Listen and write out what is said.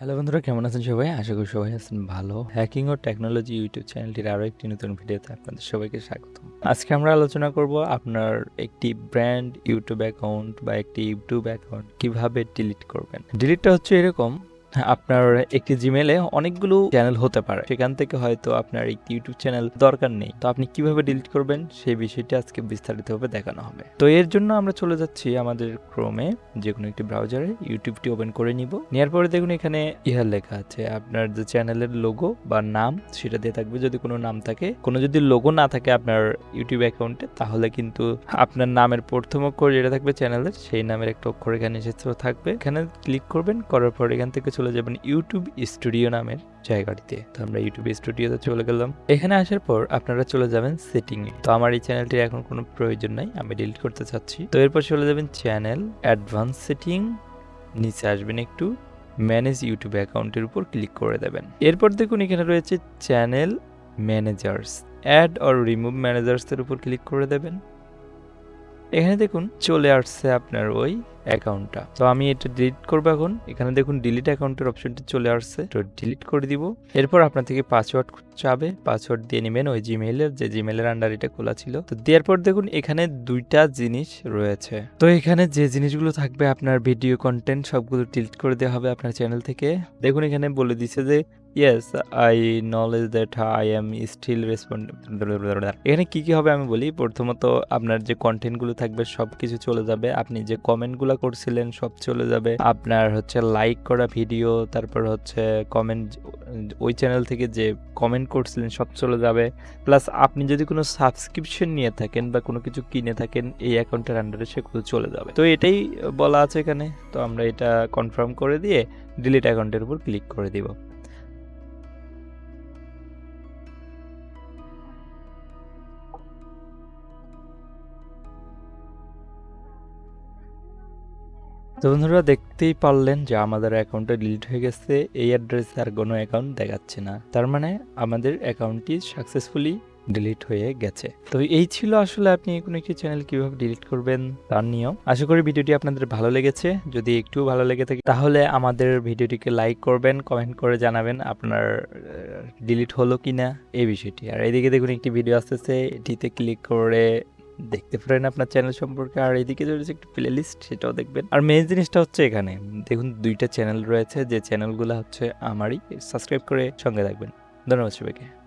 Hello বন্ধুরা, কেমন আছেন সবাই? আশা করি সবাই আছেন ভালো। হ্যাকিং ও টেকনোলজি ইউটিউব চ্যানেলটির আরও একটি নতুন ভিডিওতে আপনাদের সবাইকে স্বাগতম। আজকে আমরা আলোচনা করব আপনার একটি ব্র্যান্ড ইউটিউব অ্যাকাউন্ট বা একটি ইউটিউব অ্যাকাউন্ট কীভাবে ডিলিট করবেন। ডিলিটটা হচ্ছে এরকম আপনার একটি জিমেলে অনেকগুলো চ্যানেল হতে পারে। সেখান থেকে হয়তো আপনার একটি ইউটিউব চ্যানেল দরকার নেই। তো আপনি কীভাবে ডিলিট করবেন? সেই বিষয়টি আজকে বিস্তারিতভাবে দেখানো হবে। তো এর জন্য আমরা চলে যাচ্ছি আমাদের ক্রোমে যে কোনো একটি ব্রাউজারে ইউটিউবটি ওপেন করে নিব। নেওয়ার পরে দেখুন এখানে ইহার লেখা আছে, আপনার যে চ্যানেলের লোগো বা নাম, সেটা দিয়ে থাকবে। যদি কোনো নাম থাকে, কোনো যদি লোগো না থাকে আপনার ইউটিউব অ্যাকাউন্টে তাহলে কিন্তু আপনার নামের প্রথম অক্ষর যেটা থাকবে চ্যানেলের সেই নামের একটা অক্ষর এখানে এসেছে, থাকবে। এখানে ক্লিক করবেন, করার পর এখান থেকে চলে যাবেন ইউটিউব স্টুডিও নামের জায়গাটিতে। তো আমরা ইউটিউব স্টুডিওতে চলে গেলাম। এখানে আসার পর আপনারা চলে যাবেন সেটিং এ। তো আমার এই চ্যানেলটির এখন কোনো প্রয়োজন নাই, আমি ডিলিট করতে চাচ্ছি। তো এরপর চলে যাবেন চ্যানেল অ্যাডভান্স সেটিং নিচে আসবেন একটু ম্যানেজ ইউটিউব অ্যাকাউন্টের উপর ক্লিক করে দেবেন। এরপর দেখুন এখানে রয়েছে channel managers add or remove ম্যানেজার্সের উপর ক্লিক করে দেবেন। এখানে দেখুন চলে আসছে আপনার ওই অ্যাকাউন্টটা। তো আমি এটা ডিলিট করব এখন। এখানে দেখুন ডিলিট অ্যাকাউন্টের অপশনটি চলে আসছে। তো ডিলিট করে দিব। এরপর আপনার থেকে পাসওয়ার্ড চাবে। পাসওয়ার্ড দিয়ে নেবেন ওই জিমেইলের যে জিমেইলের আন্ডার এটা খোলা ছিল। তো দেওয়ার পর দেখুন এখানে দুইটা জিনিস রয়েছে। তো এখানে যে জিনিসগুলো থাকবে আপনার ভিডিও কন্টেন্ট সবগুলো ডিলিট করে দেওয়া হবে আপনার চ্যানেল থেকে। দেখুন এখানে বলে দিছে যে yes I knowledge that I am still respond এখানে কি কি হবে আমি বলি। প্রথমত আপনার যে কন্টেন্টগুলো থাকবে সব কিছু চলে যাবে। আপনি যে কমেন্টগুলো করছিলেন, সব চলে যাবে। আপনার হচ্ছে লাইক করা ভিডিও তারপর হচ্ছে কমেন্ট ওই চ্যানেল থেকে যে কমেন্ট করছিলেন, সব চলে যাবে। প্লাস আপনি যদি কোনো সাবস্ক্রিপশন নিয়ে থাকেন বা কোনো কিছু কিনে থাকেন, এই অ্যাকাউন্টের আন্ডারে সেগুলো চলে যাবে। তো এটাই বলা আছে এখানে। তো আমরা এটা কনফার্ম করে দিয়ে ডিলিট অ্যাকাউন্টের উপর ক্লিক করে দিব। তো বন্ধুরা দেখতেই পারলেন যে আমাদের অ্যাকাউন্টটা ডিলিট হয়ে গেছে, এই অ্যাড্রেসে আর কোনো অ্যাকাউন্ট দেখাচ্ছে না। তার মানে আমাদের অ্যাকাউন্টটি সাকসেসফুলি ডিলিট হয়ে গেছে। তো এই ছিল আসলে আপনি কোনো একটি চ্যানেল কীভাবে ডিলিট করবেন তার নিয়ম। আশা করি ভিডিওটি আপনাদের ভালো লেগেছে। যদি একটু ভালো লেগে থাকে, তাহলে আমাদের ভিডিওটিকে লাইক করবেন, কমেন্ট করে জানাবেন আপনার ডিলিট হলো কি না এই বিষয়টি। আর এদিকে দেখুন, একটি ভিডিও আসতেছে, এটিতে ক্লিক করে দেখতে পারেন আপনার চ্যানেল সম্পর্কে। আর এদিকে রয়েছে একটি প্লে লিস্ট সেটাও দেখবেন। আর মেন জিনিসটা হচ্ছে এখানে। দেখুন, দুইটা চ্যানেল রয়েছে। যে চ্যানেলগুলো হচ্ছে আমারই। সাবস্ক্রাইব করে সঙ্গে থাকবেন। ধন্যবাদ সবাইকে।